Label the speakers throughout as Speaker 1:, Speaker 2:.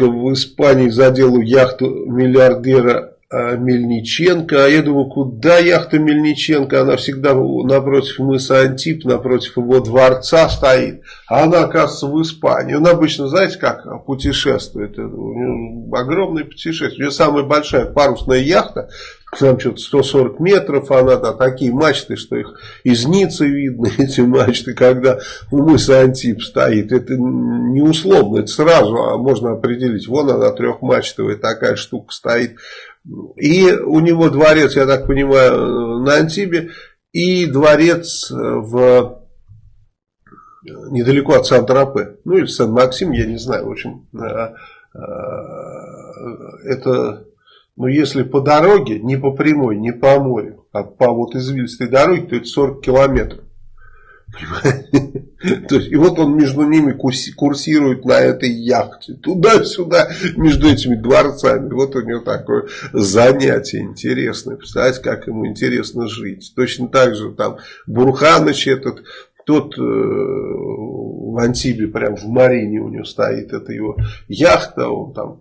Speaker 1: высадка в Испании задела яхту миллиардера а, Мельниченко. А я думаю, куда яхта Мельниченко? Она всегда напротив мыса Антип, напротив его дворца стоит. А она, оказывается, в Испании. Он обычно, знаете, как путешествует. У него огромное путешествие. У него самая большая парусная яхта там что-то 140 метров, она да, такие мачты, что их из Ницы видно, эти мачты, когда у мыса Антип стоит. Это не условно, это сразу а можно определить. Вон она трехмачтовая такая штука стоит. И у него дворец, я так понимаю, на Антибе, и дворец в недалеко от Сан-Тропе, ну или Сан-Максим, я не знаю, в общем, э, это но если по дороге, не по прямой, не по морю, а по вот извилистой дороге, то это 40 километров. То есть, и вот он между ними курсирует на этой яхте. Туда-сюда, между этими дворцами. Вот у него такое занятие интересное. Представляете, как ему интересно жить. Точно так же там Бурханыч этот, тот э, в Антибе, прям в Марине у него стоит, это его яхта, он там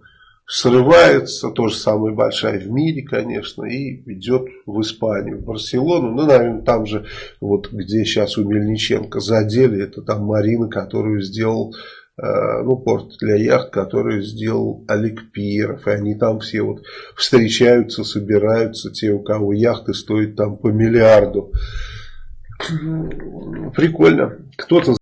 Speaker 1: срывается, тоже самая большая в мире, конечно, и идет в Испанию, в Барселону. Ну, наверное, там же, вот где сейчас у Мельниченко задели, это там Марина, которую сделал, э, ну, порт для яхт, который сделал Олег Пиров. И они там все вот встречаются, собираются, те, у кого яхты стоят там по миллиарду. Прикольно. Кто-то